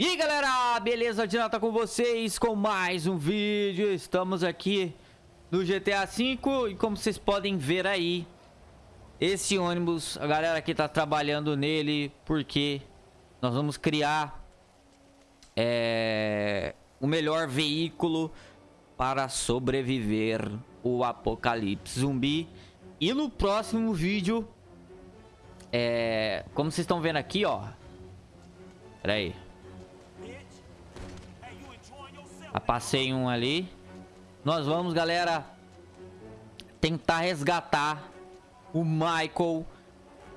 E galera, beleza? Dinata com vocês com mais um vídeo Estamos aqui no GTA V E como vocês podem ver aí Esse ônibus, a galera aqui tá trabalhando nele Porque nós vamos criar é, O melhor veículo para sobreviver o apocalipse zumbi E no próximo vídeo é, Como vocês estão vendo aqui, ó Pera aí Passei um ali. Nós vamos, galera, tentar resgatar o Michael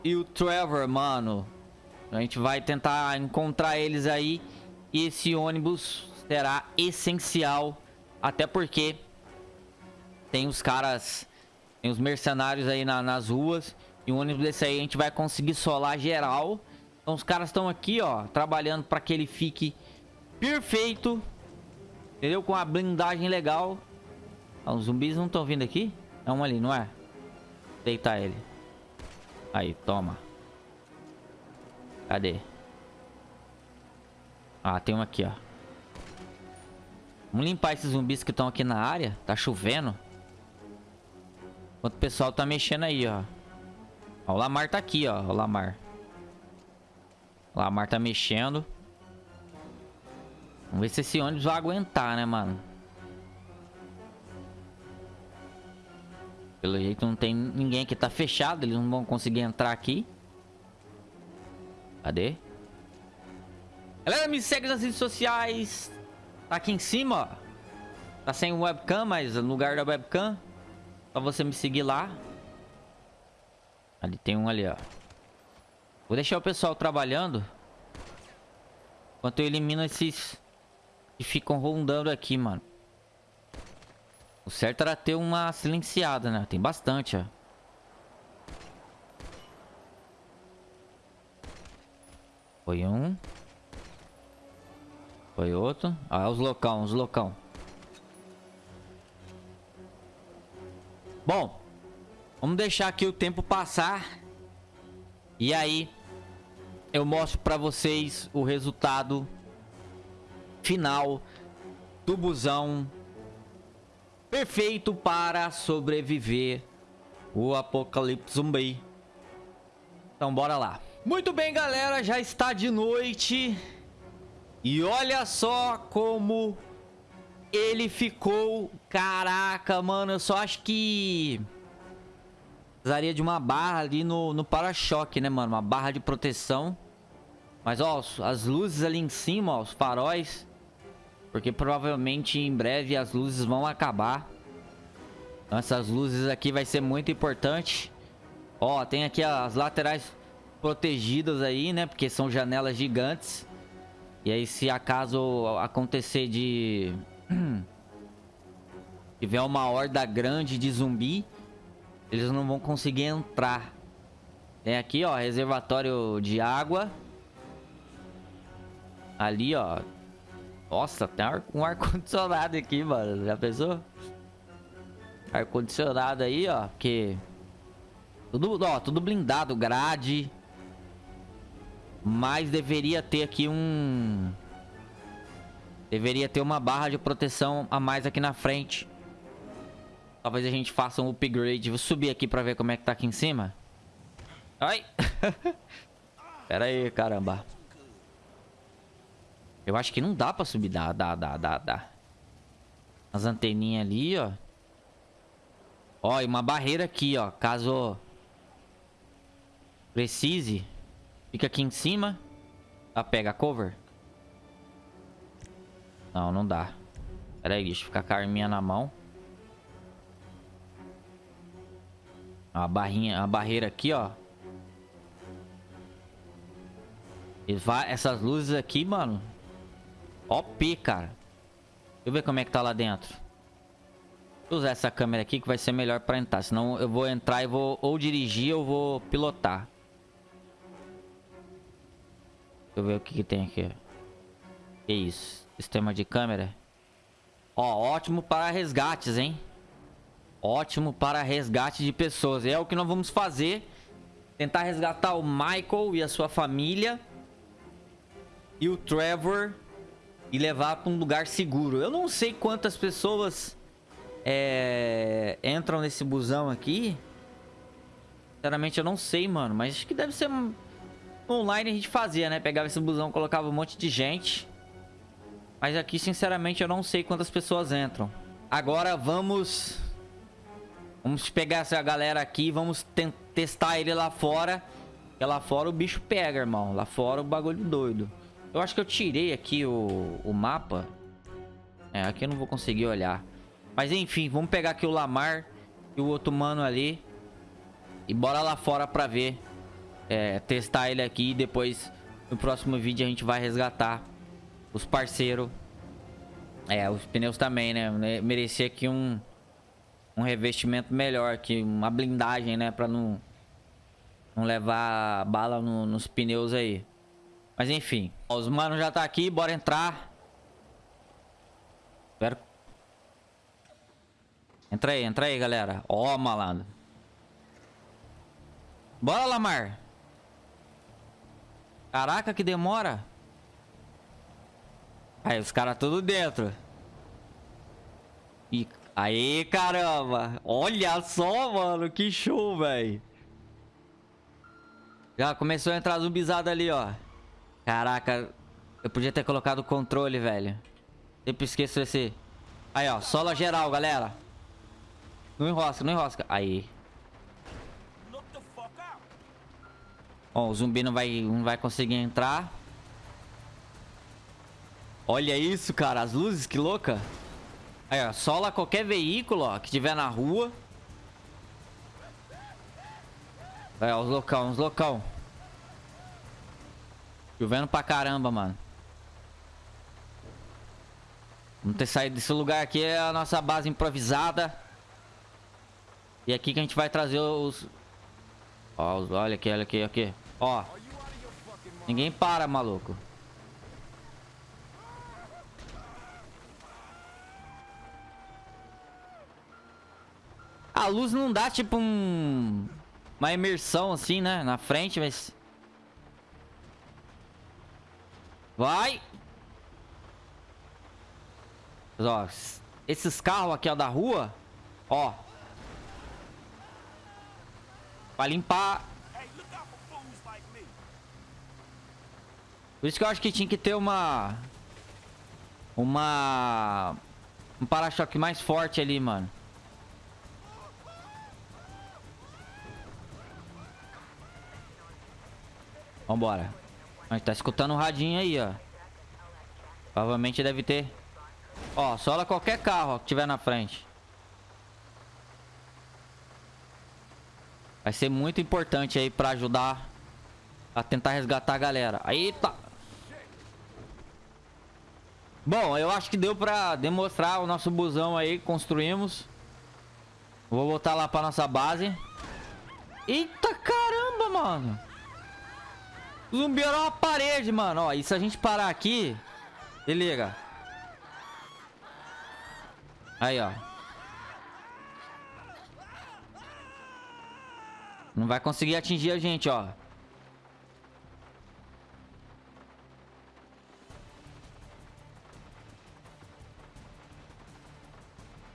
e o Trevor, mano. A gente vai tentar encontrar eles aí. E esse ônibus será essencial. Até porque tem os caras, tem os mercenários aí na, nas ruas. E um ônibus desse aí a gente vai conseguir solar geral. Então os caras estão aqui, ó, trabalhando para que ele fique perfeito. Entendeu? Com a blindagem legal. Ah, os zumbis não estão vindo aqui? É um ali, não é? Deitar ele. Aí, toma. Cadê? Ah, tem um aqui, ó. Vamos limpar esses zumbis que estão aqui na área. Tá chovendo. Enquanto o pessoal tá mexendo aí, ó. ó o Lamar tá aqui, ó. O Lamar. O Lamar tá mexendo. Vamos ver se esse ônibus vai aguentar, né, mano? Pelo jeito não tem ninguém que tá fechado. Eles não vão conseguir entrar aqui. Cadê? Galera, me segue nas redes sociais. Tá aqui em cima, ó. Tá sem webcam, mas no lugar da webcam. Só você me seguir lá. Ali tem um ali, ó. Vou deixar o pessoal trabalhando. Enquanto eu elimino esses que ficam rondando aqui, mano. O certo era ter uma silenciada, né? Tem bastante, ó. Foi um. Foi outro. Ah, os locão, os locão. Bom. Vamos deixar aqui o tempo passar. E aí, eu mostro pra vocês o resultado final do busão perfeito para sobreviver o apocalipse zumbi. Então bora lá. Muito bem, galera, já está de noite. E olha só como ele ficou. Caraca, mano, eu só acho que precisaria de uma barra ali no, no para-choque, né, mano? Uma barra de proteção. Mas, ó, as luzes ali em cima, ó, os faróis porque provavelmente em breve as luzes vão acabar. Então essas luzes aqui vai ser muito importante. Ó, tem aqui as laterais protegidas aí, né? Porque são janelas gigantes. E aí se acaso acontecer de... tiver uma horda grande de zumbi, eles não vão conseguir entrar. Tem aqui, ó, reservatório de água. Ali, ó, nossa, tem um ar-condicionado aqui, mano. Já pensou? Ar-condicionado aí, ó. Porque... Tudo, ó, tudo blindado, grade. Mas deveria ter aqui um... Deveria ter uma barra de proteção a mais aqui na frente. Talvez a gente faça um upgrade. Vou subir aqui pra ver como é que tá aqui em cima. Ai! Pera aí, caramba. Eu acho que não dá pra subir. Dá, dá, dá, dá, dá. As anteninhas ali, ó. Ó, e uma barreira aqui, ó. Caso precise. Fica aqui em cima. Tá, pega a cover. Não, não dá. Pera aí, deixa eu ficar com a arminha na mão. A barrinha, a barreira aqui, ó. E essas luzes aqui, mano. OP, cara. Deixa eu ver como é que tá lá dentro. Vou usar essa câmera aqui que vai ser melhor pra entrar. Senão eu vou entrar e vou ou dirigir ou vou pilotar. Deixa eu ver o que, que tem aqui. Que isso? Sistema de câmera. Ó, ótimo para resgates, hein? Ótimo para resgate de pessoas. É o que nós vamos fazer. Tentar resgatar o Michael e a sua família. e o Trevor e levar para um lugar seguro. Eu não sei quantas pessoas é, entram nesse busão aqui. Sinceramente, eu não sei, mano. Mas acho que deve ser online a gente fazia, né? Pegava esse busão, colocava um monte de gente. Mas aqui, sinceramente, eu não sei quantas pessoas entram. Agora vamos... Vamos pegar essa galera aqui vamos testar ele lá fora. Porque lá fora o bicho pega, irmão. Lá fora o bagulho doido. Eu acho que eu tirei aqui o, o mapa. É, aqui eu não vou conseguir olhar. Mas enfim, vamos pegar aqui o Lamar e o outro mano ali. E bora lá fora pra ver. É, testar ele aqui e depois no próximo vídeo a gente vai resgatar os parceiros. É, os pneus também, né? Merecia aqui um, um revestimento melhor aqui, uma blindagem, né? Pra não, não levar bala no, nos pneus aí. Mas enfim. Os manos já tá aqui, bora entrar. Espero. Entra aí, entra aí, galera. Ó, malandro. Bora, Lamar. Caraca, que demora. Aí, os caras tudo dentro. E aí, caramba. Olha só, mano. Que show, velho. Já começou a entrar zumbizada ali, ó. Caraca, eu podia ter colocado o controle, velho. Sempre esqueço esse... Aí, ó, sola geral, galera. Não enrosca, não enrosca. Aí. Ó, o zumbi não vai, não vai conseguir entrar. Olha isso, cara. As luzes, que louca. Aí, ó. Sola qualquer veículo, ó, que tiver na rua. Aí, ó, os locão, os locão. Chovendo pra caramba, mano. Vamos ter saído desse lugar aqui. É a nossa base improvisada. E aqui que a gente vai trazer os... Ó, olha aqui, olha aqui, aqui. Ó. Ninguém para, maluco. A luz não dá, tipo, um... Uma imersão, assim, né? Na frente, mas... Vai. Ó, esses carros aqui, ó, da rua. Ó. Vai limpar. Por isso que eu acho que tinha que ter uma... Uma... Um para-choque mais forte ali, mano. Vambora. A gente tá escutando um radinho aí, ó. Provavelmente deve ter. Ó, sola qualquer carro ó, que tiver na frente. Vai ser muito importante aí pra ajudar a tentar resgatar a galera. Eita! Bom, eu acho que deu pra demonstrar o nosso busão aí que construímos. Vou voltar lá pra nossa base. Eita caramba, mano! Zumbi era uma parede, mano. Ó, e se a gente parar aqui... Se liga. Aí, ó. Não vai conseguir atingir a gente, ó.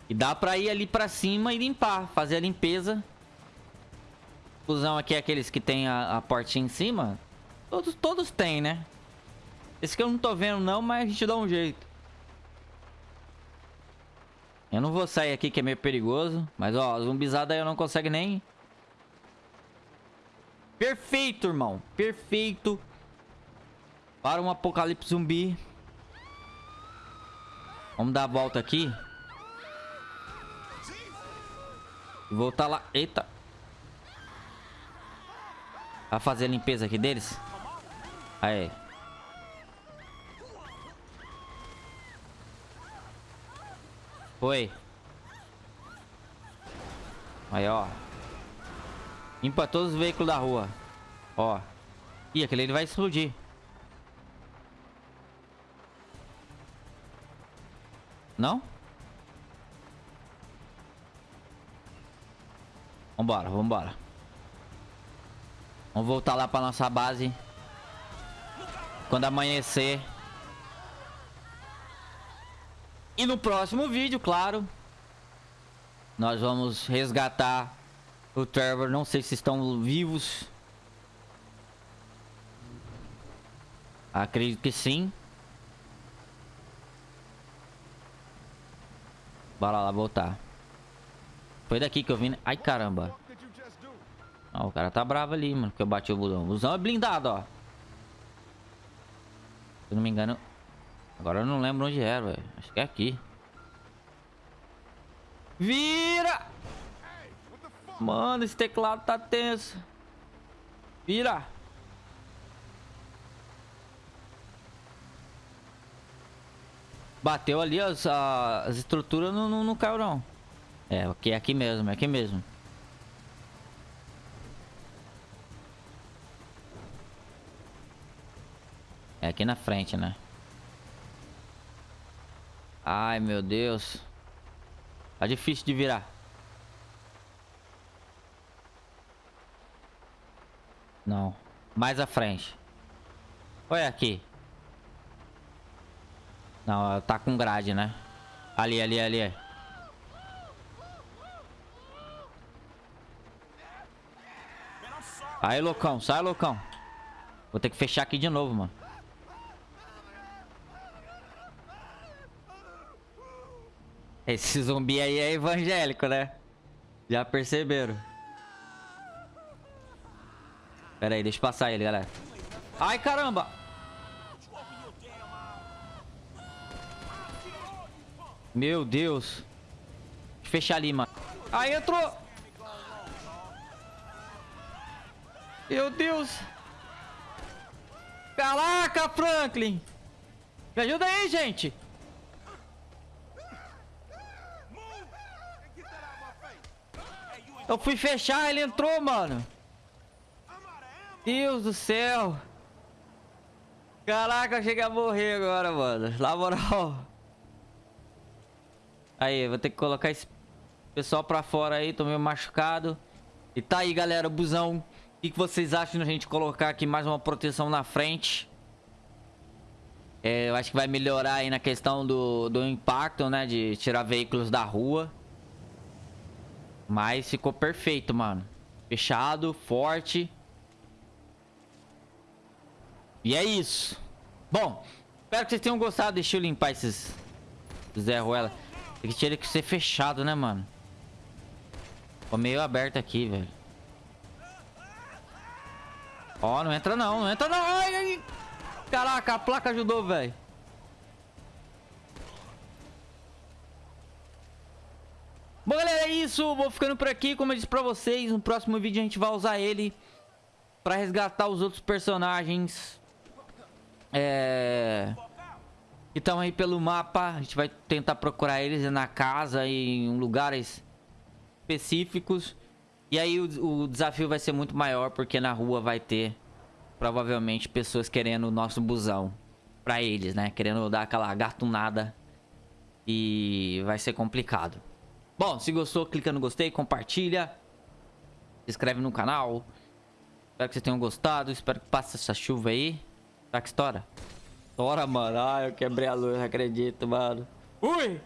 E dá pra ir ali pra cima e limpar. Fazer a limpeza. Fusão aqui é aqueles que tem a, a portinha em cima. Todos, todos têm, né? Esse que eu não tô vendo não, mas a gente dá um jeito. Eu não vou sair aqui que é meio perigoso. Mas ó, zumbizada aí eu não consegue nem... Perfeito, irmão. Perfeito. Para um apocalipse zumbi. Vamos dar a volta aqui. Voltar lá. Eita. Vai fazer a limpeza aqui deles. Aí. Foi. Aí, ó. Limpa todos os veículos da rua. Ó. Ih, aquele ele vai explodir. Não? Vambora, vambora. Vamos voltar lá pra nossa base. Quando amanhecer. E no próximo vídeo, claro, nós vamos resgatar o Trevor. Não sei se estão vivos. Acredito que sim. Bora lá voltar. Foi daqui que eu vim. Né? Ai, caramba. O cara tá bravo ali, mano. Porque eu bati o busão. O busão é blindado, ó. Se não me engano... Agora eu não lembro onde era, velho. Acho que é aqui. Vira! Mano, esse teclado tá tenso. Vira! Bateu ali as, as estruturas, não, não, não caiu não. É, aqui, é aqui mesmo, é aqui mesmo. É aqui na frente, né? Ai, meu Deus. Tá difícil de virar. Não. Mais à frente. Olha aqui. Não, tá com grade, né? Ali, ali, ali. Aí, loucão. Sai, loucão. Vou ter que fechar aqui de novo, mano. Esse zumbi aí é evangélico, né? Já perceberam. Pera aí, deixa eu passar ele, galera. Ai, caramba! Meu Deus. Deixa eu fechar ali, mano. Aí entrou! Meu Deus! Caraca, Franklin! Me ajuda aí, gente! Eu fui fechar, ele entrou, mano. Deus do céu. Caraca, eu cheguei a morrer agora, mano. Na moral. Aí, vou ter que colocar esse pessoal pra fora aí. Tô meio machucado. E tá aí, galera, o busão. O que, vocês acham de a gente colocar aqui mais uma proteção na frente? É, eu acho que vai melhorar aí na questão do, do impacto, né? De tirar veículos da rua. Mas ficou perfeito, mano. Fechado, forte. E é isso. Bom, espero que vocês tenham gostado. Deixa eu limpar esses Zé Ruela. Tem que ter que ser fechado, né, mano? Ficou meio aberto aqui, velho. Ó, oh, não entra não, não entra não. Ai, ai. Caraca, a placa ajudou, velho. Bom, galera, é isso. Vou ficando por aqui. Como eu disse pra vocês, no próximo vídeo a gente vai usar ele pra resgatar os outros personagens. É... Que estão aí pelo mapa. A gente vai tentar procurar eles na casa e em lugares específicos. E aí o, o desafio vai ser muito maior porque na rua vai ter provavelmente pessoas querendo o nosso busão pra eles, né? Querendo dar aquela gatunada. E vai ser complicado. Bom, se gostou, clica no gostei, compartilha. Se inscreve no canal. Espero que vocês tenham gostado. Espero que passe essa chuva aí. Será que estoura? Estoura, mano. Ah, eu quebrei a luz, não acredito, mano. Ui!